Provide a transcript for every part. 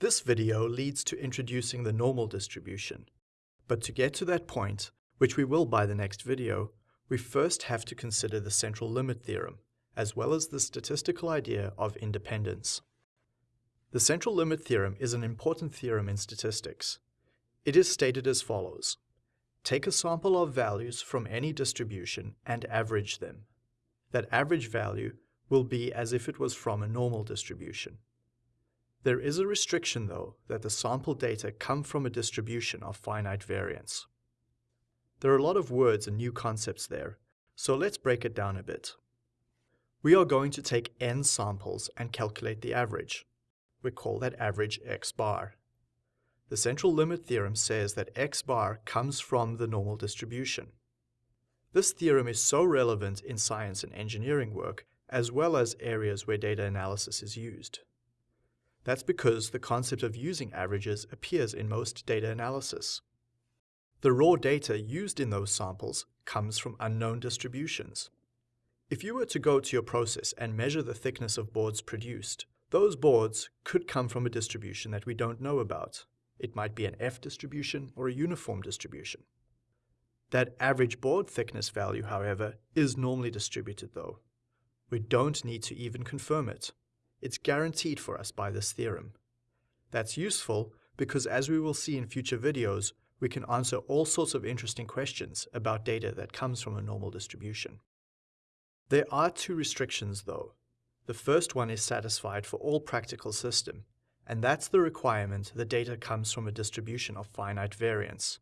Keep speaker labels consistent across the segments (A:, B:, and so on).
A: This video leads to introducing the normal distribution. But to get to that point, which we will by the next video, we first have to consider the central limit theorem, as well as the statistical idea of independence. The central limit theorem is an important theorem in statistics. It is stated as follows. Take a sample of values from any distribution and average them. That average value will be as if it was from a normal distribution. There is a restriction, though, that the sample data come from a distribution of finite variance. There are a lot of words and new concepts there, so let's break it down a bit. We are going to take n samples and calculate the average. We call that average x bar. The central limit theorem says that x bar comes from the normal distribution. This theorem is so relevant in science and engineering work, as well as areas where data analysis is used. That's because the concept of using averages appears in most data analysis. The raw data used in those samples comes from unknown distributions. If you were to go to your process and measure the thickness of boards produced, those boards could come from a distribution that we don't know about. It might be an F distribution or a uniform distribution. That average board thickness value, however, is normally distributed though. We don't need to even confirm it. It's guaranteed for us by this theorem. That's useful because as we will see in future videos, we can answer all sorts of interesting questions about data that comes from a normal distribution. There are two restrictions though. The first one is satisfied for all practical system, and that's the requirement the data comes from a distribution of finite variance.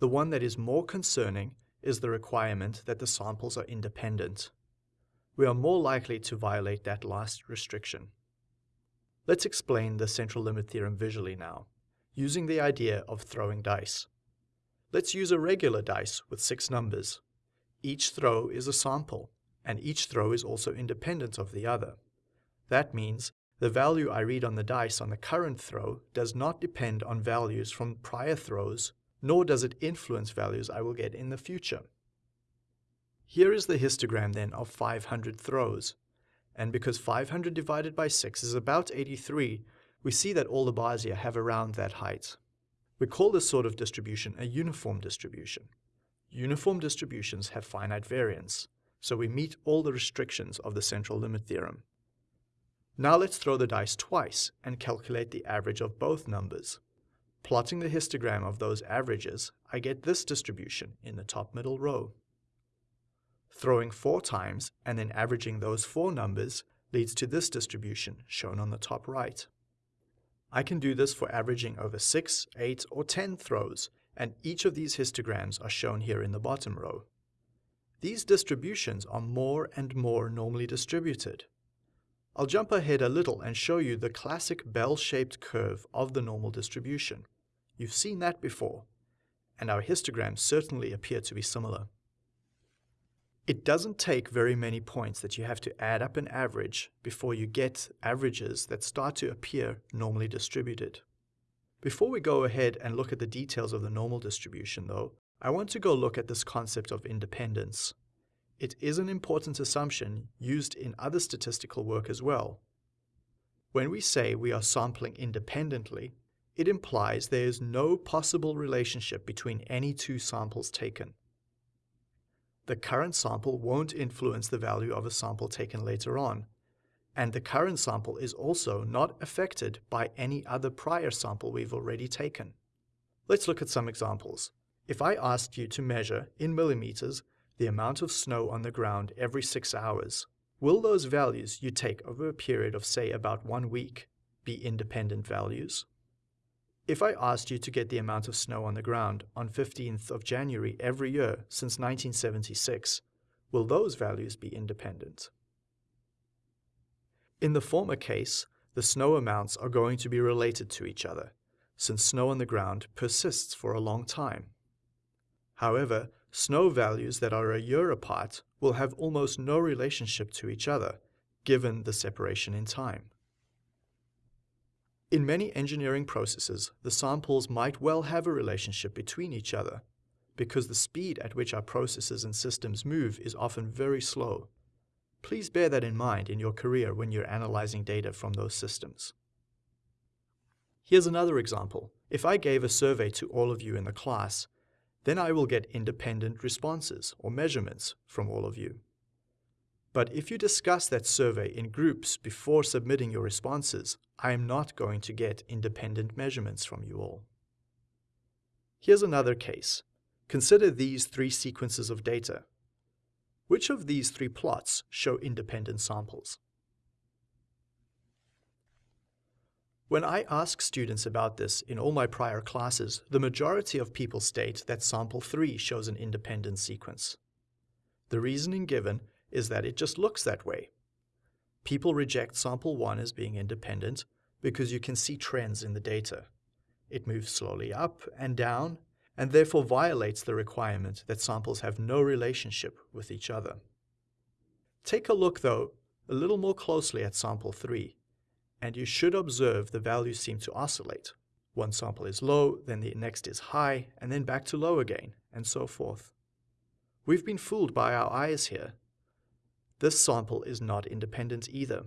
A: The one that is more concerning is the requirement that the samples are independent. We are more likely to violate that last restriction. Let's explain the central limit theorem visually now using the idea of throwing dice. Let's use a regular dice with six numbers. Each throw is a sample, and each throw is also independent of the other. That means the value I read on the dice on the current throw does not depend on values from prior throws, nor does it influence values I will get in the future. Here is the histogram then of 500 throws, and because 500 divided by 6 is about 83, we see that all the bars here have around that height. We call this sort of distribution a uniform distribution. Uniform distributions have finite variance, so we meet all the restrictions of the central limit theorem. Now let's throw the dice twice and calculate the average of both numbers. Plotting the histogram of those averages, I get this distribution in the top middle row. Throwing four times and then averaging those four numbers leads to this distribution shown on the top right. I can do this for averaging over 6, 8, or 10 throws, and each of these histograms are shown here in the bottom row. These distributions are more and more normally distributed. I'll jump ahead a little and show you the classic bell-shaped curve of the normal distribution. You've seen that before, and our histograms certainly appear to be similar. It doesn't take very many points that you have to add up an average before you get averages that start to appear normally distributed. Before we go ahead and look at the details of the normal distribution though, I want to go look at this concept of independence. It is an important assumption used in other statistical work as well. When we say we are sampling independently, it implies there is no possible relationship between any two samples taken the current sample won't influence the value of a sample taken later on, and the current sample is also not affected by any other prior sample we've already taken. Let's look at some examples. If I asked you to measure, in millimeters, the amount of snow on the ground every six hours, will those values you take over a period of say about one week be independent values? If I asked you to get the amount of snow on the ground on 15th of January every year since 1976, will those values be independent? In the former case, the snow amounts are going to be related to each other, since snow on the ground persists for a long time. However, snow values that are a year apart will have almost no relationship to each other, given the separation in time. In many engineering processes, the samples might well have a relationship between each other, because the speed at which our processes and systems move is often very slow. Please bear that in mind in your career when you're analyzing data from those systems. Here's another example. If I gave a survey to all of you in the class, then I will get independent responses or measurements from all of you. But if you discuss that survey in groups before submitting your responses, I am not going to get independent measurements from you all. Here's another case. Consider these three sequences of data. Which of these three plots show independent samples? When I ask students about this in all my prior classes, the majority of people state that sample 3 shows an independent sequence. The reasoning given is that it just looks that way. People reject sample 1 as being independent because you can see trends in the data. It moves slowly up and down and therefore violates the requirement that samples have no relationship with each other. Take a look, though, a little more closely at sample 3, and you should observe the values seem to oscillate. One sample is low, then the next is high, and then back to low again, and so forth. We've been fooled by our eyes here. This sample is not independent either.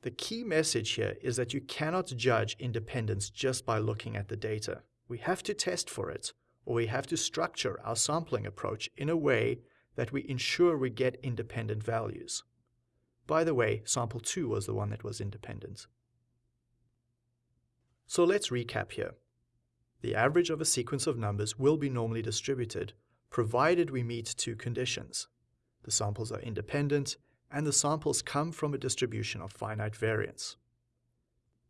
A: The key message here is that you cannot judge independence just by looking at the data. We have to test for it, or we have to structure our sampling approach in a way that we ensure we get independent values. By the way, sample 2 was the one that was independent. So let's recap here. The average of a sequence of numbers will be normally distributed, provided we meet two conditions. The samples are independent, and the samples come from a distribution of finite variance.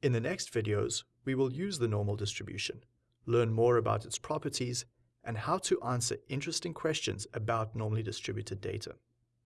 A: In the next videos, we will use the normal distribution, learn more about its properties, and how to answer interesting questions about normally distributed data.